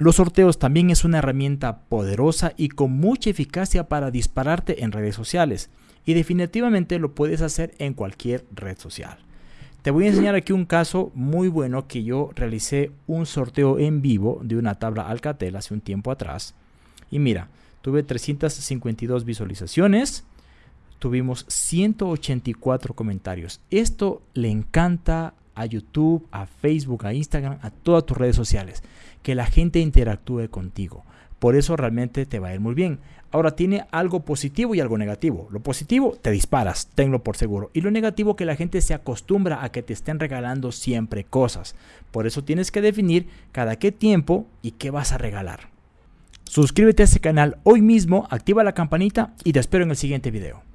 Los sorteos también es una herramienta poderosa y con mucha eficacia para dispararte en redes sociales y definitivamente lo puedes hacer en cualquier red social. Te voy a enseñar aquí un caso muy bueno que yo realicé un sorteo en vivo de una tabla Alcatel hace un tiempo atrás. Y mira, tuve 352 visualizaciones, tuvimos 184 comentarios. Esto le encanta a YouTube, a Facebook, a Instagram, a todas tus redes sociales. Que la gente interactúe contigo. Por eso realmente te va a ir muy bien. Ahora tiene algo positivo y algo negativo. Lo positivo, te disparas, tenlo por seguro. Y lo negativo, que la gente se acostumbra a que te estén regalando siempre cosas. Por eso tienes que definir cada qué tiempo y qué vas a regalar. Suscríbete a este canal hoy mismo, activa la campanita y te espero en el siguiente video.